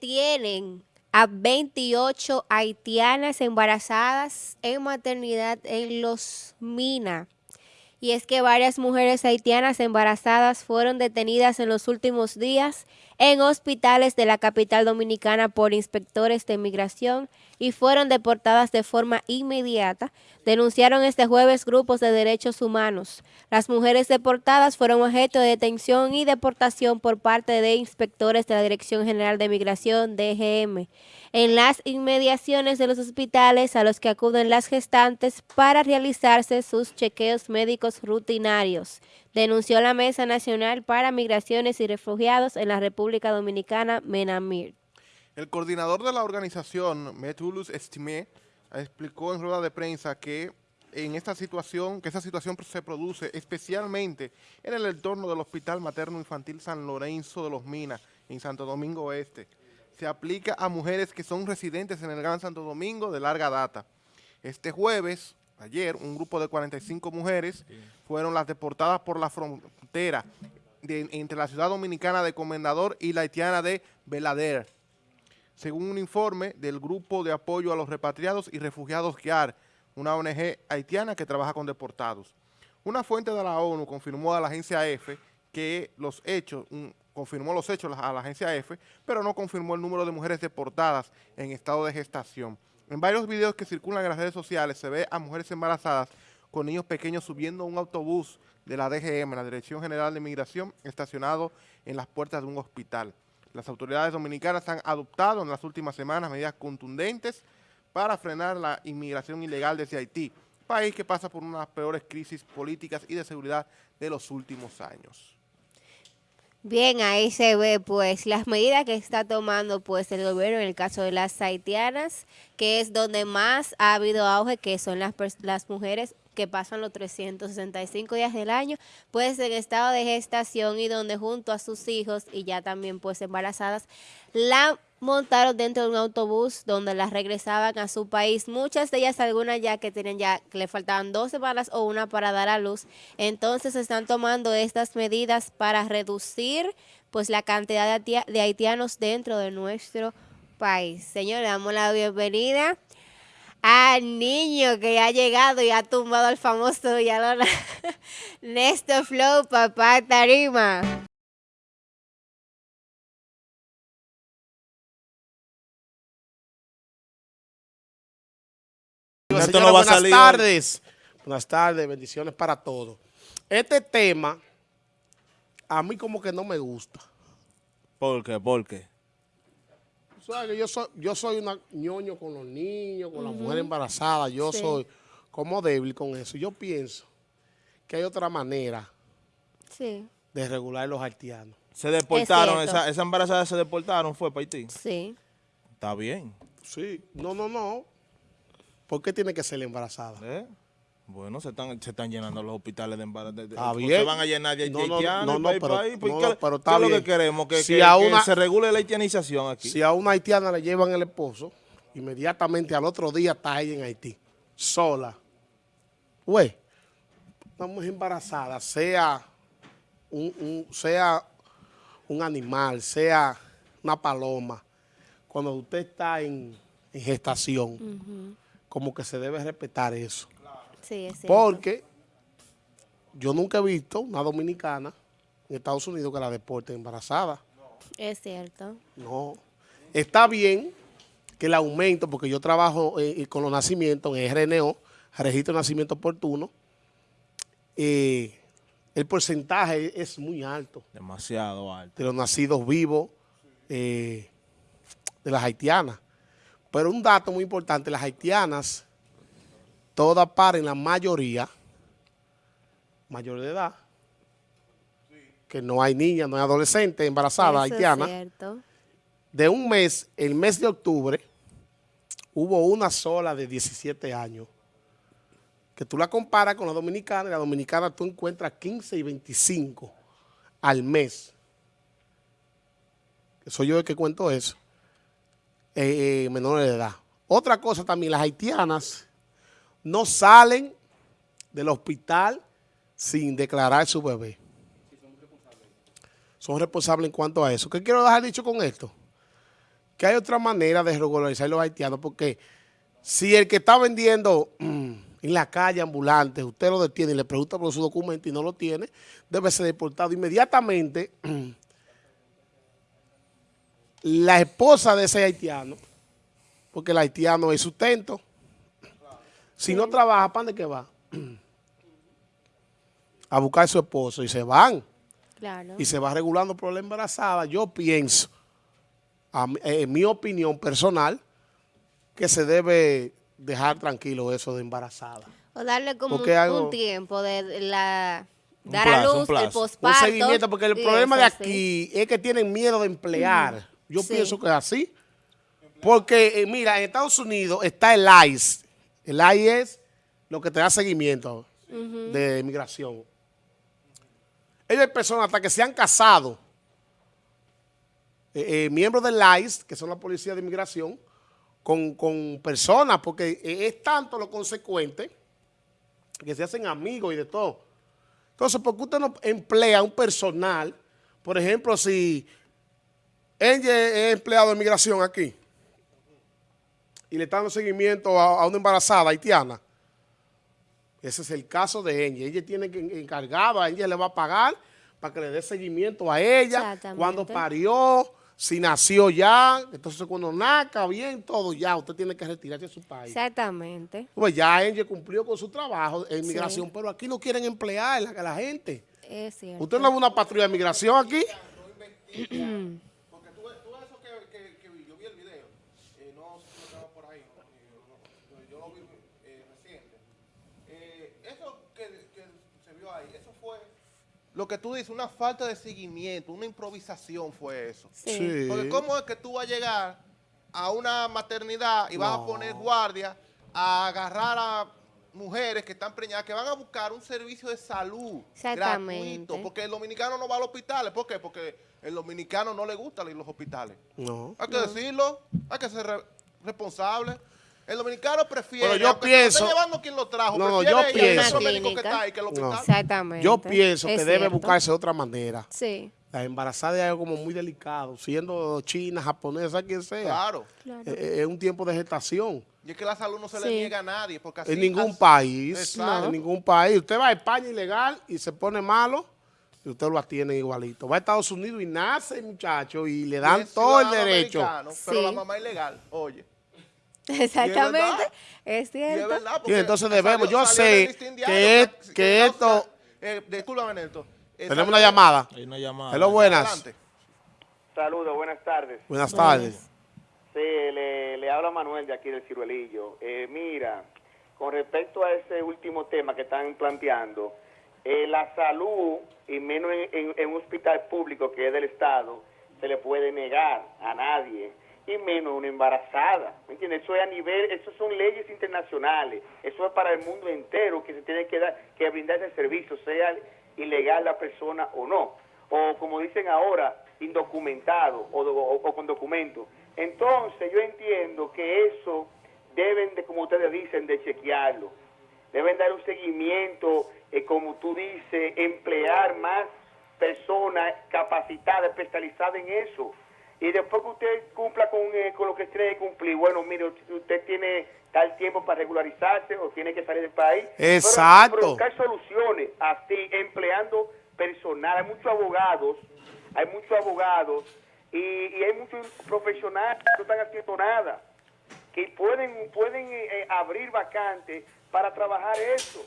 Tienen a 28 haitianas embarazadas en maternidad en Los Minas. Y es que varias mujeres haitianas embarazadas fueron detenidas en los últimos días en hospitales de la capital dominicana por inspectores de migración y fueron deportadas de forma inmediata, denunciaron este jueves grupos de derechos humanos. Las mujeres deportadas fueron objeto de detención y deportación por parte de inspectores de la Dirección General de Migración, DGM, en las inmediaciones de los hospitales a los que acuden las gestantes para realizarse sus chequeos médicos rutinarios, denunció la Mesa Nacional para Migraciones y Refugiados en la República Dominicana, MENAMIR. El coordinador de la organización, Metulus Estimé, explicó en rueda de prensa que en esta situación, que esa situación se produce especialmente en el entorno del Hospital Materno Infantil San Lorenzo de los Minas, en Santo Domingo Este. Se aplica a mujeres que son residentes en el Gran Santo Domingo de larga data. Este jueves, ayer, un grupo de 45 mujeres fueron las deportadas por la frontera entre la ciudad dominicana de Comendador y la haitiana de Belader según un informe del Grupo de Apoyo a los Repatriados y Refugiados GIAR, una ONG haitiana que trabaja con deportados. Una fuente de la ONU confirmó a la agencia EFE que los hechos, confirmó los hechos a la agencia EFE, pero no confirmó el número de mujeres deportadas en estado de gestación. En varios videos que circulan en las redes sociales se ve a mujeres embarazadas con niños pequeños subiendo un autobús de la DGM, la Dirección General de Migración, estacionado en las puertas de un hospital. Las autoridades dominicanas han adoptado en las últimas semanas medidas contundentes para frenar la inmigración ilegal desde Haití, país que pasa por una de las peores crisis políticas y de seguridad de los últimos años. Bien, ahí se ve pues las medidas que está tomando pues el gobierno en el caso de las haitianas, que es donde más ha habido auge, que son las, las mujeres que pasan los 365 días del año, pues en estado de gestación y donde junto a sus hijos y ya también pues embarazadas, la montaron dentro de un autobús donde las regresaban a su país. Muchas de ellas, algunas ya que tienen ya, que le faltaban dos semanas o una para dar a luz. Entonces están tomando estas medidas para reducir pues la cantidad de, haitianos dentro de nuestro país. Señor, le damos la bienvenida al niño que ha llegado y ha tumbado al famoso Villalona. Néstor Flow, papá Tarima. buenas tardes. Buenas tardes, bendiciones para todos. Este tema, a mí como que no me gusta. ¿Por qué? ¿Por qué? Yo soy, yo soy una ñoño con los niños, con las mujeres embarazadas. Yo soy como débil con eso. Yo pienso que hay otra manera de regular los haitianos. Se deportaron, esa, esa embarazada se deportaron, fue para Haití. Sí. Está bien. Sí, no, no, no. ¿Por qué tiene que ser embarazada? ¿Eh? Bueno, se están, se están llenando los hospitales de embarazo. Se van a llenar de no, no, no, no, pero, país, no, no, pero está ¿qué es lo que queremos? Que, si a una, se regule la haitianización aquí. Si a una haitiana le llevan el esposo, inmediatamente al otro día está ella en Haití, sola. Güey, una mujer embarazada, sea un, un, sea un animal, sea una paloma, cuando usted está en, en gestación, uh -huh. como que se debe respetar eso. Porque yo nunca he visto una dominicana en Estados Unidos que la deporte embarazada. Es cierto. No. Está bien que el aumento, porque yo trabajo eh, con los nacimientos en RNO, registro de nacimiento oportuno, eh, el porcentaje es muy alto. Demasiado alto. De los nacidos vivos eh, de las haitianas. Pero un dato muy importante, las haitianas todas paren, la mayoría, mayor de edad, que no hay niñas, no hay adolescentes embarazadas haitianas. De un mes, el mes de octubre, hubo una sola de 17 años, que tú la comparas con la dominicana, y la dominicana tú encuentras 15 y 25 al mes. Soy yo el que cuento eso. Eh, eh, menores de edad. Otra cosa también, las haitianas no salen del hospital sin declarar su bebé. son responsables. en cuanto a eso. ¿Qué quiero dejar dicho con esto? que hay otra manera de regularizar los haitianos, porque si el que está vendiendo mm, en la calle ambulante, usted lo detiene y le pregunta por su documento y no lo tiene, debe ser deportado inmediatamente. La esposa de ese haitiano, porque el haitiano es sustento, si no trabaja, ¿para dónde que va? A buscar a su esposo y se van. Claro. Y se va regulando por la embarazada. Yo pienso, eh, en mi opinión personal, que se debe dejar tranquilo eso de embarazada. O darle como un, algo- un tiempo de la dar plazo, a luz, el plazo. Un posparto. seguimiento, porque el problema de sí. aquí es que tienen miedo de emplear. Yo Sí. pienso que es así. Porque, eh, mira, en Estados Unidos está el ICE. El ICE es lo que te da seguimiento de migración. Ellos hay personas hasta que se han casado, eh, eh, miembros del ICE, que son la policía de inmigración, con, con personas, porque es tanto lo consecuente que se hacen amigos y de todo. Entonces, ¿por qué usted no emplea un personal? Por ejemplo, si ella es empleado de migración aquí y le está dando seguimiento a, a una embarazada haitiana, ese es el caso de ella. Ella tiene que encargado, a ella le va a pagar para que le dé seguimiento a ella, Exactamente. cuando parió, si nació ya, entonces cuando naca bien, todo ya, usted tiene que retirarse de su país. Exactamente. Pues ya ella cumplió con su trabajo en Sí. migración, pero aquí no quieren emplear a la gente. Es cierto. ¿Usted no ve una patrulla de migración aquí? Porque tú, ves- tú ves eso que, que, que vi, yo vi el video, eh, no sé si lo estaba por ahí, ¿no? Eh, no, yo lo vi eh, reciente. Eh, eso que, que se vio ahí, eso fue lo que tú dices, una falta de seguimiento, una improvisación fue eso. Sí. Porque cómo es que tú vas a llegar a una maternidad y vas No. a poner guardia a agarrar a mujeres que están preñadas, que van a buscar un servicio de salud Exactamente. gratuito, porque el dominicano no va a los hospitales. ¿Por qué? Porque el dominicano no le gusta ir a los hospitales. No. Hay que decirlo, hay que ser re- responsable. El dominicano prefiere, Bueno, yo lo pienso- esté llevando quien lo trajo, No, prefiere yo pienso- que está ahí que el hospital. No. Exactamente. Yo pienso Es que debe buscarse otra manera. Sí. La embarazada es algo como muy delicado, siendo china, japonesa, quien sea. Claro. Claro. Eh, eh, Es un tiempo de gestación. Y es que la salud no se le niega a nadie. Porque así, en ningún país, Exacto. en ningún país. Usted va a España ilegal y se pone malo y usted lo atiende igualito. Va a Estados Unidos y nace, muchacho, y le dan todo el derecho. Pero Sí. la mamá es ilegal, oye. Exactamente. Es Y cierto. verdad. Y entonces debemos- yo salió sé que es- que- esto- eh. Eh, Tenemos una llamada. Hay una llamada. Hello, buenas. Saludos, buenas tardes. Buenas tardes. Sí, le, le habla Manuel de aquí del Ciruelillo. Eh, mira, con respecto a ese último tema que están planteando, eh, la salud, y menos en, en- en un hospital público que es del Estado, se le puede negar a nadie, y menos una embarazada. ¿Me entiendes? Eso es a nivel, eso son leyes internacionales, eso es para el mundo entero que se tiene que dar, que brindar ese servicio, sea ilegal la persona o no. O como dicen ahora, indocumentado o, con documento. Entonces yo entiendo que eso deben de, como ustedes dicen, de chequearlo. Deben dar un seguimiento, eh, como tú dices, emplear más personas capacitadas, especializadas en eso. Y después que usted cumpla con, eh, con lo que tiene que cumplir, bueno, mire, usted tiene tal tiempo para regularizarse o tiene que salir del país. Exacto. pero buscar soluciones así, empleando personal. Hay muchos abogados, hay muchos abogados y, y hay muchos profesionales que no están haciendo nada, que pueden, pueden eh, eh, abrir vacantes para trabajar eso.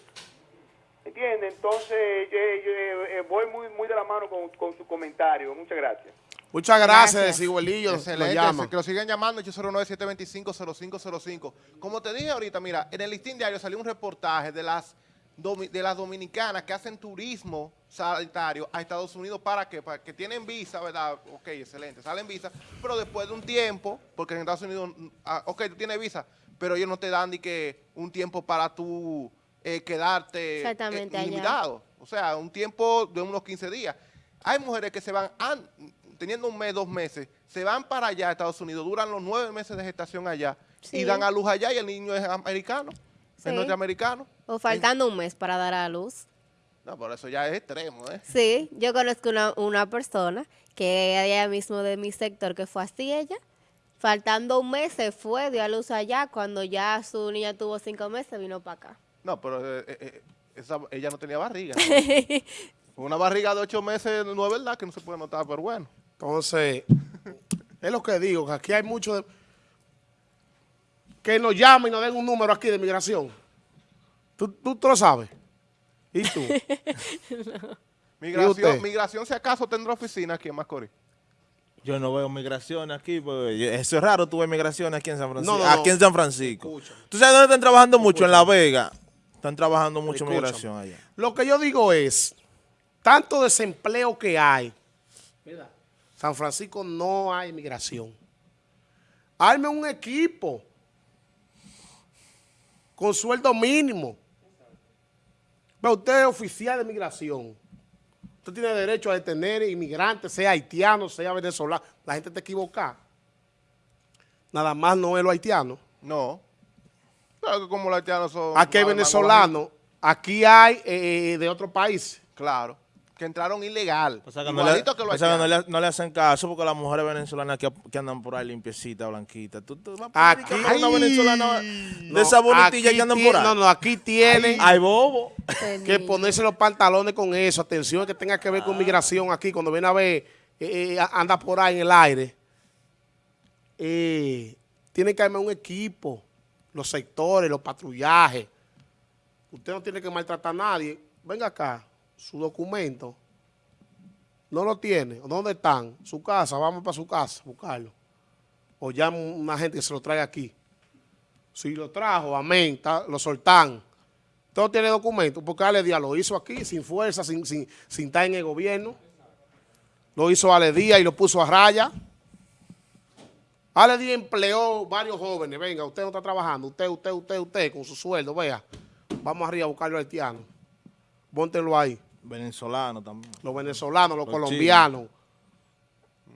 ¿Entiende? Entonces, yo, yo, eh, voy muy, muy de la mano con, con su comentario. Muchas gracias. Muchas gracias, Gracias. Nos Excelente, llama. que lo sigan llamando 809-725-0505. Como te dije ahorita, mira, en el listín diario salió un reportaje de las de las dominicanas que hacen turismo sanitario a Estados Unidos para que para que tienen visa, ¿verdad? Ok, excelente, salen visa, pero después de un tiempo, porque en Estados Unidos, mm, ah, ok, tú tienes visa, pero ellos no te dan ni que un tiempo para tú eh, quedarte Exactamente, eh, allá. ilimitado. O sea, un tiempo de unos 15 días. Hay mujeres que se van, an- teniendo un mes, dos meses, se van para allá a Estados Unidos, duran los nueve meses de gestación allá Sí. y dan a luz allá y el niño es americano, Sí. es norteamericano. O faltando un mes para dar a luz. No, por eso ya es extremo, ¿eh? Sí, yo conozco una, una persona que allá mismo de mi sector que fue así ella. Faltando un mes se fue, dio a luz allá. Cuando ya su niña tuvo cinco meses, vino para acá. No, pero eh, eh, eh, esa- ella no tenía barriga. Una barriga de ocho meses no es verdad que no se puede notar, pero bueno. Entonces, es lo que digo, que aquí hay mucho de... Que nos llamen y nos den un número aquí de migración. ¿Tú, tú, tú lo sabes? ¿Y tú? Migración, si acaso tendrá oficina aquí en Macorís. Yo no veo migración aquí, pues, yo- eso es raro, tú ves migración aquí en San Francisco. No, no, no. Aquí en San Francisco. Escúchame. ¿Tú sabes dónde están trabajando mucho? En La Vega. Están trabajando mucho Escúchame. migración allá. Lo que yo digo es, tanto desempleo que hay, San Francisco no hay migración. Arme un equipo con sueldo mínimo. Ve, usted es oficial de migración. Usted tiene derecho a detener inmigrantes, sea haitiano, sea venezolano. La gente está equivocada. Nada más no es lo haitiano. No. Claro que como los haitianos son... Aquí hay venezolanos, aquí hay eh, de otros países. guajitos, Claro. Que entraron ilegal. Pasa que, no le, Igualito que no, le, no le hacen caso porque las mujeres venezolanas que, que andan por ahí limpiecitas, blanquitas. ¿Tú, tú vas a Aquí, pedir que una venezolana de No, esa bonitilla aquí que andan tie- por ahí? No, no, aquí tienen bobo. que ponerse los pantalones con eso. Atención que tenga que ver con migración aquí. Cuando viene a ver, eh, eh, anda por ahí en el aire. Eh, tienen que armar un equipo. Los sectores, los patrullajes. Usted no tiene que maltratar a nadie. Venga acá, su documento. No lo tiene. ¿Dónde están? Su casa. Vamos para su casa, buscarlo. O llama una gente que se lo traiga aquí. Si lo trajo, amén, lo soltan. Todo tiene documento, porque Ale Díaz lo hizo aquí sin fuerza, sin, sin, sin estar en el gobierno. Lo hizo Ale Díaz y lo puso a raya. Ale Díaz empleó varios jóvenes. Venga, usted no está trabajando. Usted, usted, usted, usted, con su sueldo, vea. Vamos arriba a buscarlo al haitiano. Póntelo ahí. Venezolano también. Los venezolanos, los, Los colombianos,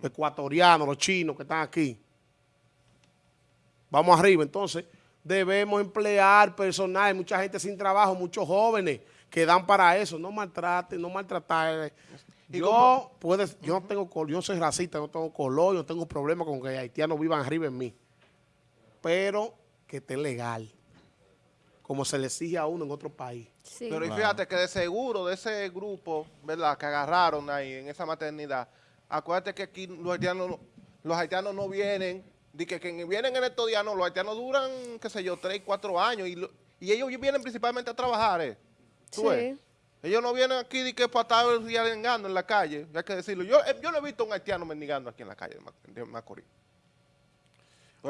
los ecuatorianos, los chinos que están aquí. Vamos arriba. Entonces, debemos emplear personal. Hay mucha gente sin trabajo, muchos jóvenes que dan para eso. No maltraten, no maltratar. ¿Y Yo, cómo? puede, yo no tengo col- yo soy racista, no tengo color, yo no tengo problema con que haitianos vivan arriba en mí. Pero que esté legal. Como se le exige a uno en otro país. Sí. Pero y Claro. fíjate que de seguro de ese grupo, ¿verdad? Que agarraron ahí en esa maternidad, acuérdate que aquí los haitianos, no- los haitianos no vienen, de que, que vienen en estos días, no, los haitianos duran, qué sé yo, tres, cuatro años y, lo- y ellos vienen principalmente a trabajar, ¿eh? ¿Tú Sí. ves? Ellos no vienen aquí de que para estar mendigando en la calle, hay que decirlo. Yo, eh, yo no he visto un haitiano mendigando aquí en la calle de Macorís.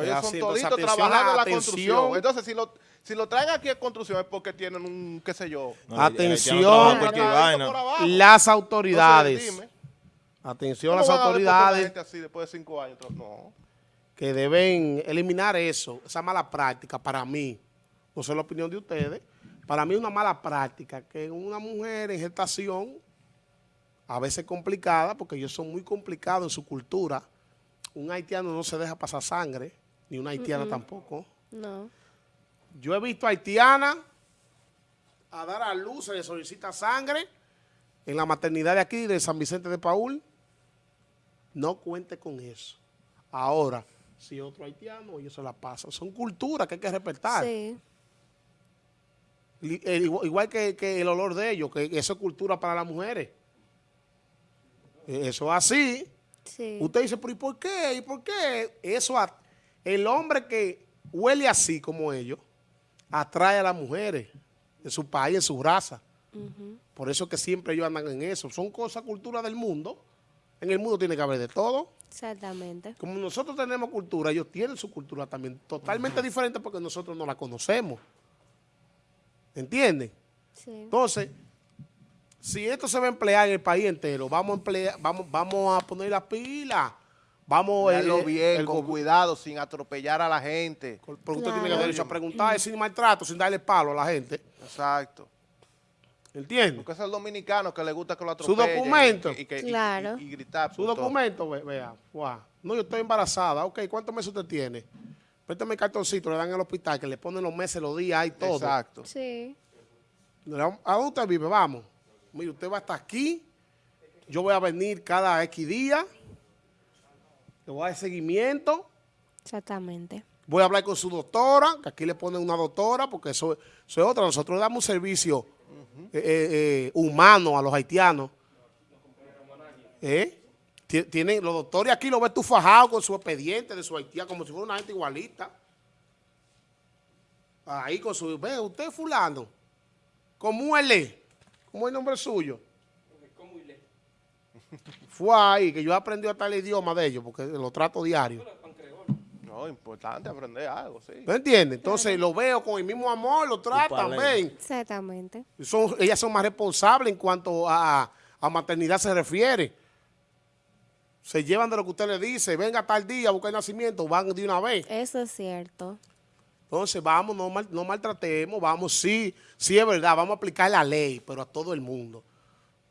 Es Ellos son entonces, toditos atención, trabajando en la atención. construcción. Entonces, si lo, si lo traen aquí a construcción es porque tienen un, qué sé yo, No, Atención. tratadito vaina. Las Entonces, autoridades. Atención ¿cómo las autoridades. gente así después de cinco años? No. que deben eliminar eso, esa mala práctica para mí, no sé la opinión de ustedes, para mí es una mala práctica que una mujer en gestación, a veces complicada, porque ellos son muy complicados en su cultura, un haitiano no se deja pasar sangre, ni una haitiana tampoco. No. Yo he visto haitiana a dar a luz, se le solicita sangre en la maternidad de aquí, de San Vicente de Paul. No cuente con eso. Ahora, si otro haitiano, ellos se la pasan. Son culturas que hay que respetar. Sí. Eh, Igual, que, que el olor de ellos, que eso es cultura para las mujeres. Eh, Eso es así. Sí. Usted dice, pero ¿y por qué? ¿Y por qué? Eso, a- el hombre que huele así como ellos, atrae a las mujeres de su país, de su raza. Por eso que siempre ellos andan en eso. Son cosas, cultura del mundo. En el mundo tiene que haber de todo. Exactamente. Como nosotros tenemos cultura, ellos tienen su cultura también totalmente diferente porque nosotros no la conocemos. ¿Entienden? Sí. Entonces, si esto se va a emplear en el país entero, vamos a emplear, vamos, vamos a poner la pila. Vamos Veanlo eh, bien, el con cuidado, sin atropellar a la gente. Porque usted tiene Claro. el derecho a preguntar sin maltrato, sin darle palo a la gente. Exacto. ¿Entiendes? Porque es el dominicano que le gusta que lo Su atropellen. documento. Y, que- y- Claro. y- y gritar. Su documento, ve- vea. guau. No, yo estoy embarazada. Ok, ¿cuántos meses usted tiene? Préstame el cartoncito, le dan el hospital, que le ponen los meses, los días y todo. Exacto. Sí. ¿A dónde usted vive? Vamos. Mire, usted va hasta aquí. Yo voy a venir cada X día. Le voy a dar seguimiento. Exactamente. Voy a hablar con su doctora, que aquí le ponen una doctora, porque eso, eso es otra. Nosotros damos un servicio eh, eh, eh, humano a los haitianos. ¿Eh? Ti- Tienen, los doctores aquí lo ves tú fajado con su expediente de su haitiano, como si fuera una gente igualita. Ahí con su, ve, usted fulano. ¿Cómo él es? ¿Cómo es el nombre suyo? Fue ahí que yo aprendí hasta el idioma de ellos, porque lo trato diario. No, importante aprender algo, sí. ¿No entiendes? Entonces lo veo con el mismo amor, lo tratan, ven. Exactamente. Son, ellas son más responsables en cuanto a, a maternidad se refiere. Se llevan de lo que usted le dice, venga tal día a buscar el nacimiento, van de una vez. Eso es cierto. Entonces vamos, no, mal- no maltratemos, vamos, sí, sí es verdad, vamos a aplicar la ley, pero a todo el mundo.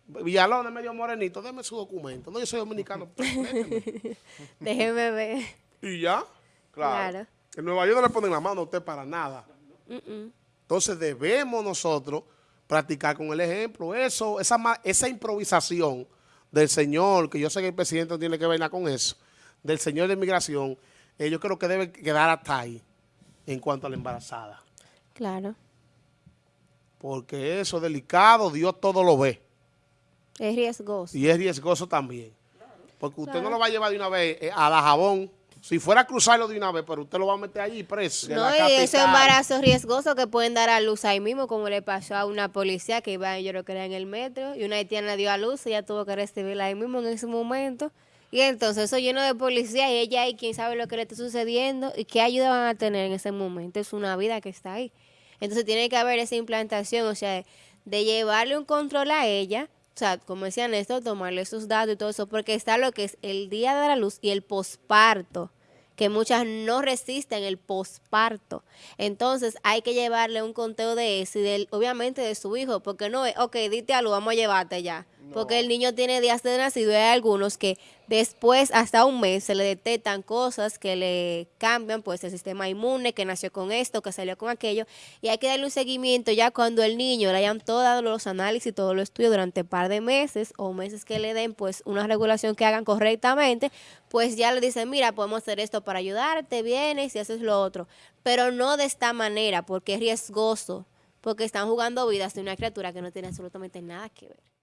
Villalón es medio morenito, déme su documento. No, yo soy dominicano. Déjeme ver. y ya. Claro. En Nueva York no le ponen la mano a usted para nada. Entonces debemos nosotros practicar con el ejemplo. Eso, esa, improvisación del señor, que yo sé que el presidente no tiene que ver nada con eso, del señor de inmigración, eh, yo creo que debe quedar hasta ahí en cuanto a la embarazada. Claro. Porque eso es delicado, Dios todo lo ve. Es riesgoso. Y es riesgoso también. Porque usted no lo va a llevar de una vez eh, a la jabón. Si fuera a cruzarlo de una vez, pero usted lo va a meter allí preso. No, y esos embarazos riesgosos que pueden dar a luz ahí mismo, como le pasó a una policía que iba, yo creo que era en el metro, y una haitiana dio a luz, ella tuvo que recibirla ahí mismo en ese momento. Y entonces eso lleno de policía y ella ahí, quién sabe lo que le está sucediendo y qué ayuda van a tener en ese momento. Es una vida que está ahí. Entonces tiene que haber esa implantación, o sea, de llevarle un control a ella, o sea, como decía Néstor, tomarle sus datos y todo eso, porque está lo que es el día de la luz y el posparto que muchas no resisten el posparto. Entonces hay que llevarle un conteo de eso y obviamente de su hijo, porque no es, ok, dite algo, vamos a llevarte ya. Porque el niño tiene días de nacido y hay algunos que después, hasta un mes, se le detectan cosas que le cambian, pues el sistema inmune, que nació con esto, que salió con aquello, y hay que darle un seguimiento ya cuando el niño le hayan todos los análisis, todos los estudios durante un par de meses o meses que le den, pues una regulación que hagan correctamente, pues ya le dicen, mira, podemos hacer esto para ayudarte, vienes y haces lo otro, pero no de esta manera, porque es riesgoso, porque están jugando vidas de una criatura que no tiene absolutamente nada que ver.